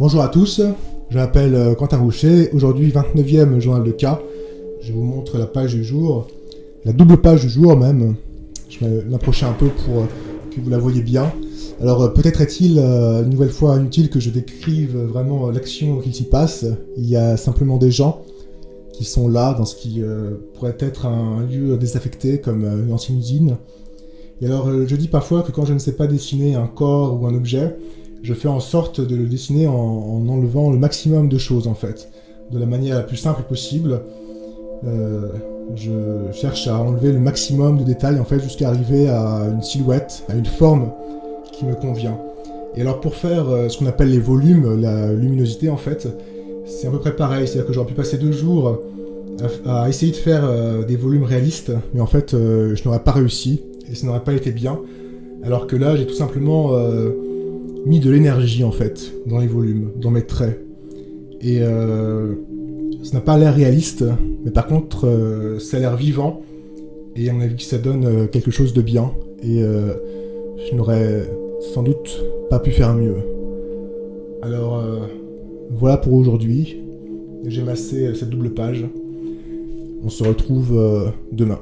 Bonjour à tous, je m'appelle euh, Quentin Roucher, aujourd'hui 29e journal de cas. Je vous montre la page du jour, la double page du jour même. Je vais l'approcher un peu pour euh, que vous la voyez bien. Alors euh, peut-être est-il une nouvelle fois inutile que je décrive vraiment l'action qui s'y passe. Il y a simplement des gens qui sont là dans ce qui pourrait être un lieu désaffecté comme une ancienne usine. Et alors je dis parfois que quand je ne sais pas dessiner un corps ou un objet, je fais en sorte de le dessiner en, enlevant le maximum de choses en fait, de la manière la plus simple possible. Euh, je cherche à enlever le maximum de détails en fait jusqu'à arriver à une silhouette, à une forme qui me convient. Et alors pour faire euh, ce qu'on appelle les volumes, la luminosité en fait, c'est à peu près pareil, c'est-à-dire que j'aurais pu passer deux jours à, essayer de faire euh, des volumes réalistes, mais en fait je n'aurais pas réussi et ça n'aurait pas été bien. Alors que là j'ai tout simplement mis de l'énergie en fait dans les volumes, dans mes traits. Et euh, ça n'a pas l'air réaliste, mais par contre euh, ça a l'air vivant et à mon avis ça donne euh, quelque chose de bien. Et je n'aurais sans doute pas pu faire mieux. Alors voilà pour aujourd'hui. J'ai massé cette double page. On se retrouve demain.